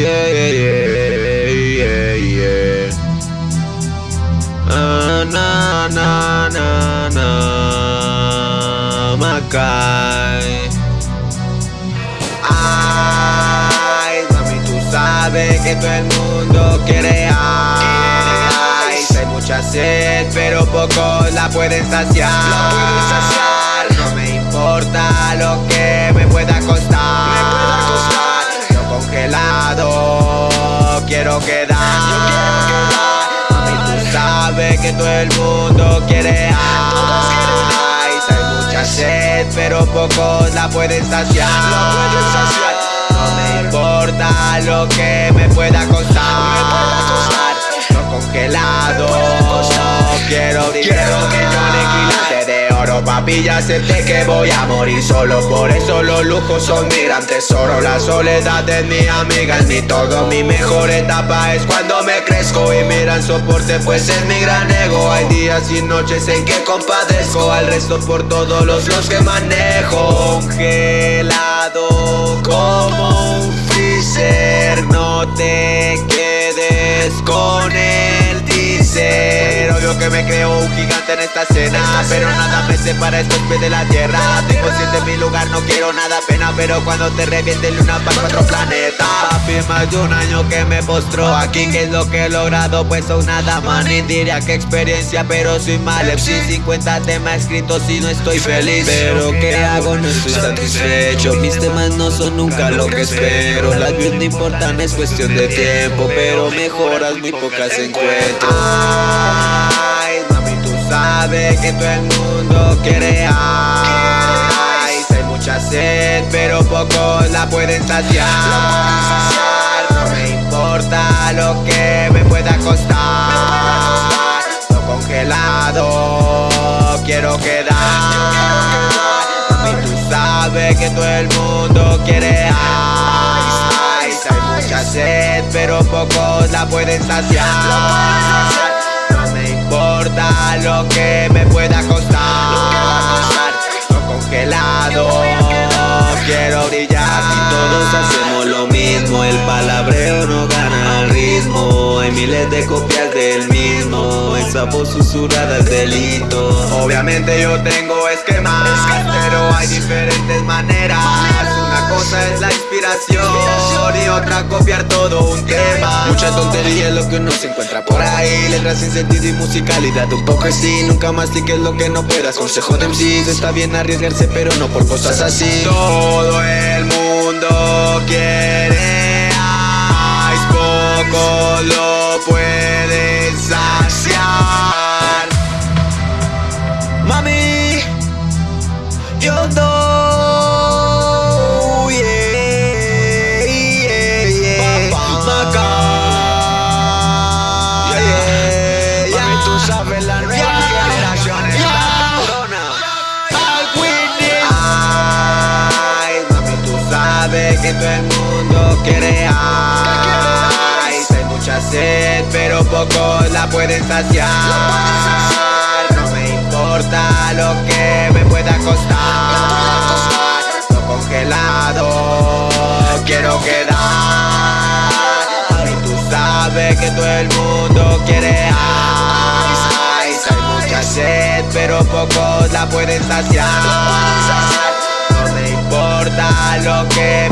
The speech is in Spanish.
Yeah. Ah, na, na, na, na, Macay. Ay, mami, tú sabes que todo el mundo quiere ice. Hay mucha sed, pero pocos la pueden saciar. No me importa lo que tú sabes que todo el mundo quiere ice. Hay mucha sed, pero pocos la pueden saciar. No me importa lo que me pueda costar. No congelado, quiero de oro. Papi, ya acepté que voy a morir solo. Por eso los lujos son mi gran tesoro. La soledad es mi amiga, es mi todo. Mi mejor etapa es cuando me crezco y miran soporte, pues es mi gran ego. Hay días y noches en que compadezco al resto por todos los los que manejo. Congelado como un freezer, no te quedes con el que me creo un gigante en esta escena, pero nada me separa estos pies de la tierra. Estoy consciente en mi lugar, no quiero nada pena, pero cuando te reviente luna para cuatro planetas. Papi, más de un año que me postró aquí, que es lo que he logrado, pues son nada más. Ni diría que experiencia, pero soy mal. FC 50 temas escritos si no estoy feliz. Pero ¿qué hago? No estoy satisfecho. Mis temas no son nunca lo que espero. Las views no importan, es cuestión de tiempo, pero mejoras muy pocas encuentro. Sabes que todo el mundo quiere ice. Hay mucha sed, pero pocos la pueden saciar. No me importa lo que me pueda costar. No congelado, quiero quedar. Mami, tú sabes que todo el mundo quiere ice. Hay mucha sed, pero pocos la pueden saciar. Importa lo que me pueda costar. No congelado, quiero brillar. Aquí todos hacemos lo mismo, el palabreo no gana el ritmo. Hay miles de copias del mismo, esa voz susurrada es delito. Obviamente yo tengo esquemas, pero hay diferentes maneras. Cosa es la inspiración y otra copiar todo un tema. Mucha tontería es lo que uno se encuentra por ahí. Letras sin sentido y musicalidad un poco así Nunca mastiques lo que no puedas. Consejo de MCs Está bien arriesgarse pero no por cosas así. Todo el mundo quiere ice, poco lo sabes la nueva Yeah. generación. Ay, mami, tú sabes que todo el mundo quiere ice. Hay mucha sed, pero pocos la pueden saciar. Pero pocos la pueden saciar. No me importa lo que